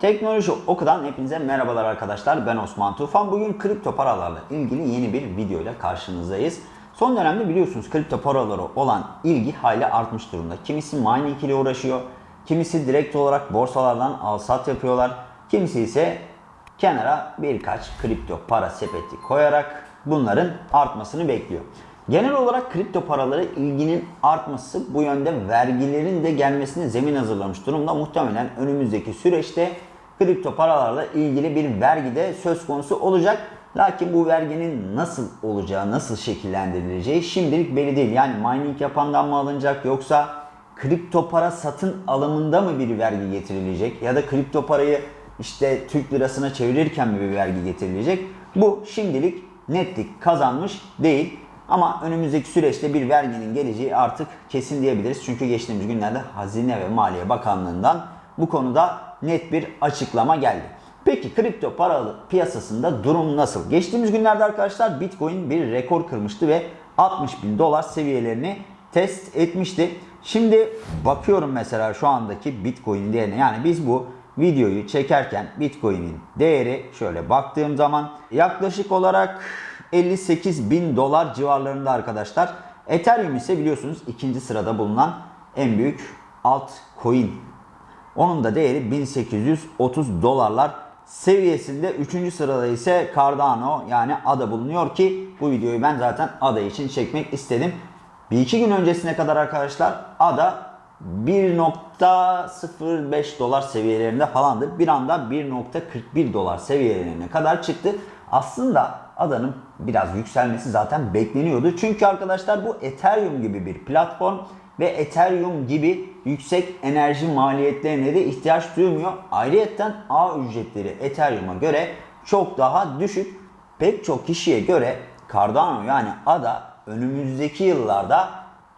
Teknoloji Oku'dan hepinize merhabalar arkadaşlar. Ben Osman Tufan. Bugün kripto paralarla ilgili yeni bir video ile karşınızdayız. Son dönemde biliyorsunuz kripto paralara olan ilgi hayli artmış durumda. Kimisi mining ile uğraşıyor, kimisi direkt olarak borsalardan al-sat yapıyorlar, kimisi ise kenara birkaç kripto para sepeti koyarak bunların artmasını bekliyor. Genel olarak kripto paralara ilginin artması bu yönde vergilerin de gelmesine zemin hazırlamış durumda. Muhtemelen önümüzdeki süreçte kripto paralarla ilgili bir vergi de söz konusu olacak. Lakin bu verginin nasıl olacağı, nasıl şekillendirileceği şimdilik belli değil. Yani mining yapandan mı alınacak yoksa kripto para satın alımında mı bir vergi getirilecek ya da kripto parayı işte Türk lirasına çevirirken mi bir vergi getirilecek? Bu şimdilik netlik kazanmış değil. Ama önümüzdeki süreçte bir verginin geleceği artık kesin diyebiliriz. Çünkü geçtiğimiz günlerde Hazine ve Maliye Bakanlığı'ndan bu konuda net bir açıklama geldi. Peki kripto para piyasasında durum nasıl? Geçtiğimiz günlerde arkadaşlar Bitcoin bir rekor kırmıştı ve 60 bin dolar seviyelerini test etmişti. Şimdi bakıyorum mesela şu andaki Bitcoin değerine yani biz bu videoyu çekerken Bitcoin'in değeri şöyle baktığım zaman yaklaşık olarak 58 bin dolar civarlarında arkadaşlar. Ethereum ise biliyorsunuz ikinci sırada bulunan en büyük altcoin. Onun da değeri 1830 dolarlar seviyesinde. Üçüncü sırada ise Cardano yani ADA bulunuyor ki bu videoyu ben zaten ADA için çekmek istedim. Bir iki gün öncesine kadar arkadaşlar ADA 1.05 dolar seviyelerinde falandı. Bir anda 1.41 dolar seviyelerine kadar çıktı. Aslında adanın biraz yükselmesi zaten bekleniyordu. Çünkü arkadaşlar bu Ethereum gibi bir platform ve Ethereum gibi yüksek enerji maliyetlerine de ihtiyaç duymuyor. Ayrıyeten ağ ücretleri Ethereum'a göre çok daha düşük. Pek çok kişiye göre Cardano yani ADA önümüzdeki yıllarda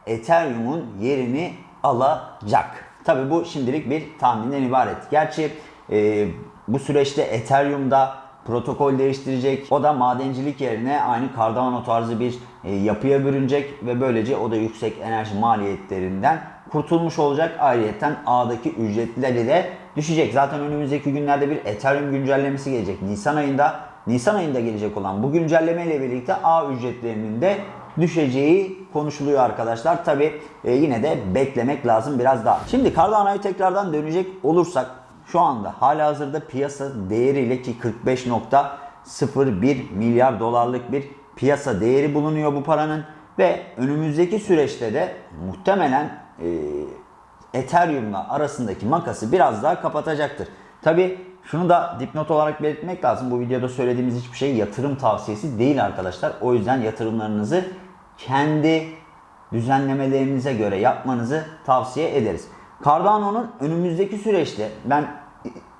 Ethereum'un yerini alacak. Tabi bu şimdilik bir tahminden ibaret. Gerçi e, bu süreçte Ethereum'da protokol değiştirecek. O da madencilik yerine aynı Cardano tarzı bir e, yapıya bürünecek ve böylece o da yüksek enerji maliyetlerinden kurtulmuş olacak. Ayrıyeten ağdaki ücretleri de düşecek. Zaten önümüzdeki günlerde bir Ethereum güncellemesi gelecek. Nisan ayında Nisan ayında gelecek olan bu güncelleme ile birlikte ağ ücretlerinin de düşeceği konuşuluyor arkadaşlar. Tabi e, yine de beklemek lazım biraz daha. Şimdi Cardano'ya tekrardan dönecek olursak şu anda hala hazırda piyasa değeriyle ki 45.01 milyar dolarlık bir piyasa değeri bulunuyor bu paranın ve önümüzdeki süreçte de muhtemelen e, Ethereum'la arasındaki makası biraz daha kapatacaktır. Tabi şunu da dipnot olarak belirtmek lazım. Bu videoda söylediğimiz hiçbir şey yatırım tavsiyesi değil arkadaşlar. O yüzden yatırımlarınızı kendi düzenlemelerinize göre yapmanızı tavsiye ederiz. Cardano'nun önümüzdeki süreçte ben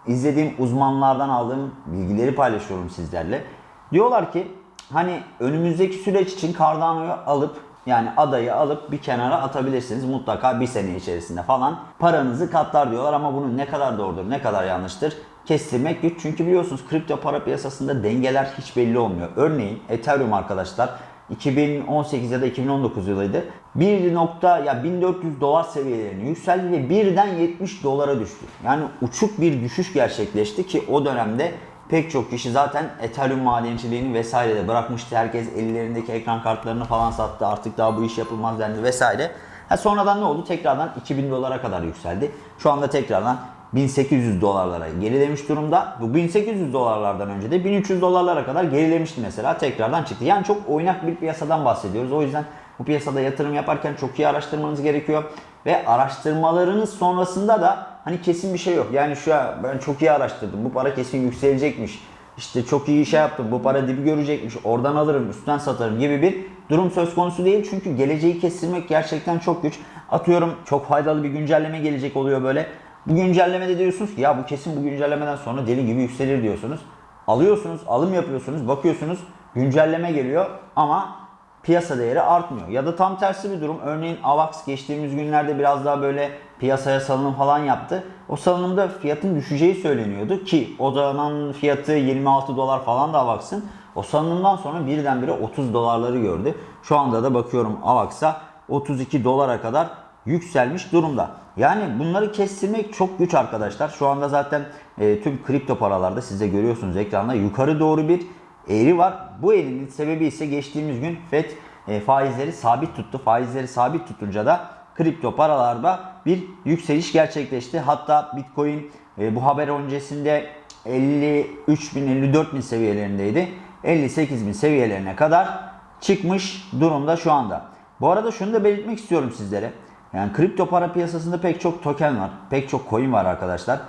izlediğim uzmanlardan aldığım bilgileri paylaşıyorum sizlerle. Diyorlar ki hani önümüzdeki süreç için Cardano'yu alıp yani adayı alıp bir kenara atabilirsiniz. Mutlaka bir sene içerisinde falan paranızı katlar diyorlar ama bunun ne kadar doğrudur ne kadar yanlıştır kestirmek güç. Çünkü biliyorsunuz kripto para piyasasında dengeler hiç belli olmuyor. Örneğin Ethereum arkadaşlar 2018 ya da 2019 yılıydı. 1 nokta ya 1400 dolar seviyelerine yükseldi ve birden 70 dolara düştü. Yani uçuk bir düşüş gerçekleşti ki o dönemde pek çok kişi zaten Ethereum madenciliğini vesaire de bırakmıştı. Herkes ellerindeki ekran kartlarını falan sattı. Artık daha bu iş yapılmaz dendi vesaire. Ha sonradan ne oldu? Tekrardan 2000 dolara kadar yükseldi. Şu anda tekrardan 1800 dolarlara gerilemiş durumda. Bu 1800 dolarlardan önce de 1300 dolarlara kadar gerilemişti mesela. Tekrardan çıktı. Yani çok oynak bir piyasadan bahsediyoruz. O yüzden bu piyasada yatırım yaparken çok iyi araştırmanız gerekiyor. Ve araştırmalarınız sonrasında da hani kesin bir şey yok. Yani şu an ben çok iyi araştırdım. Bu para kesin yükselecekmiş. İşte çok iyi şey yaptım. Bu para dibi görecekmiş. Oradan alırım, üstten satarım gibi bir durum söz konusu değil. Çünkü geleceği kestirmek gerçekten çok güç. Atıyorum çok faydalı bir güncelleme gelecek oluyor böyle. Bu güncellemede diyorsunuz ki ya bu kesin bu güncellemeden sonra deli gibi yükselir diyorsunuz. Alıyorsunuz, alım yapıyorsunuz, bakıyorsunuz güncelleme geliyor ama piyasa değeri artmıyor. Ya da tam tersi bir durum. Örneğin AVAX geçtiğimiz günlerde biraz daha böyle piyasaya salınım falan yaptı. O salınımda fiyatın düşeceği söyleniyordu ki o zaman fiyatı 26 dolar falan da AVAX'ın. O salınımdan sonra birdenbire 30 dolarları gördü. Şu anda da bakıyorum AVAX'a 32 dolara kadar yükselmiş durumda. Yani bunları kestirmek çok güç arkadaşlar. Şu anda zaten e, tüm kripto paralarda siz de görüyorsunuz ekranda yukarı doğru bir eğri var. Bu eğrinin sebebi ise geçtiğimiz gün FED e, faizleri sabit tuttu. Faizleri sabit tutunca da kripto paralarda bir yükseliş gerçekleşti. Hatta Bitcoin e, bu haber öncesinde 53 bin 54 bin seviyelerindeydi. 58 bin seviyelerine kadar çıkmış durumda şu anda. Bu arada şunu da belirtmek istiyorum sizlere. Yani kripto para piyasasında pek çok token var. Pek çok coin var arkadaşlar.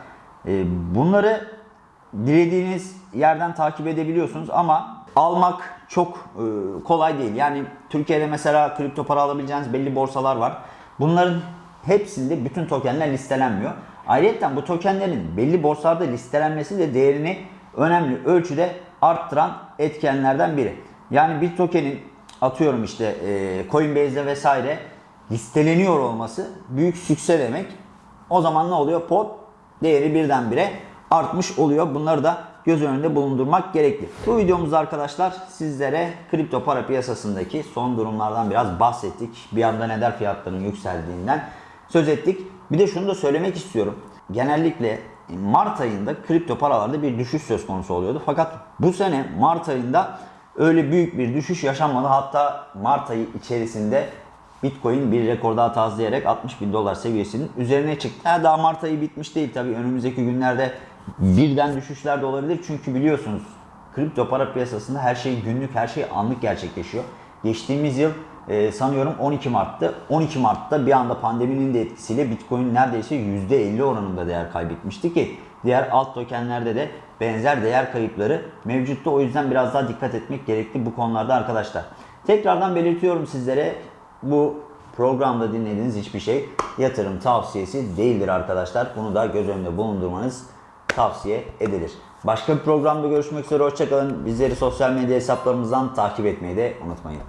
E, bunları dilediğiniz yerden takip edebiliyorsunuz ama almak çok e, kolay değil. Yani Türkiye'de mesela kripto para alabileceğiniz belli borsalar var. Bunların hepsinde bütün tokenler listelenmiyor. Ayrıca bu tokenlerin belli borsalarda listelenmesi de değerini önemli ölçüde arttıran etkenlerden biri. Yani bir tokenin atıyorum işte e, Coinbase'de vesaire listeleniyor olması büyük sükse demek. O zaman ne oluyor? Pot değeri birdenbire artmış oluyor. Bunları da göz önünde bulundurmak gerekli. Bu videomuzda arkadaşlar sizlere kripto para piyasasındaki son durumlardan biraz bahsettik. Bir anda neden fiyatların yükseldiğinden söz ettik. Bir de şunu da söylemek istiyorum. Genellikle Mart ayında kripto paralarda bir düşüş söz konusu oluyordu. Fakat bu sene Mart ayında öyle büyük bir düşüş yaşanmadı. Hatta Mart ayı içerisinde Bitcoin bir rekor daha tazelayarak 60 bin dolar seviyesinin üzerine çıktı. Ha, daha Mart ayı bitmiş değil tabii. Önümüzdeki günlerde birden düşüşler de olabilir. Çünkü biliyorsunuz kripto para piyasasında her şey günlük, her şey anlık gerçekleşiyor. Geçtiğimiz yıl e, sanıyorum 12 Mart'tı. 12 Mart'ta bir anda pandeminin de etkisiyle Bitcoin neredeyse %50 oranında değer kaybetmişti ki diğer alt tokenlerde de benzer değer kayıpları mevcutta. O yüzden biraz daha dikkat etmek gerekli bu konularda arkadaşlar. Tekrardan belirtiyorum sizlere bu programda dinlediğiniz hiçbir şey yatırım tavsiyesi değildir arkadaşlar. Bunu da göz önünde bulundurmanız tavsiye edilir. Başka bir programda görüşmek üzere. Hoşçakalın. Bizleri sosyal medya hesaplarımızdan takip etmeyi de unutmayın.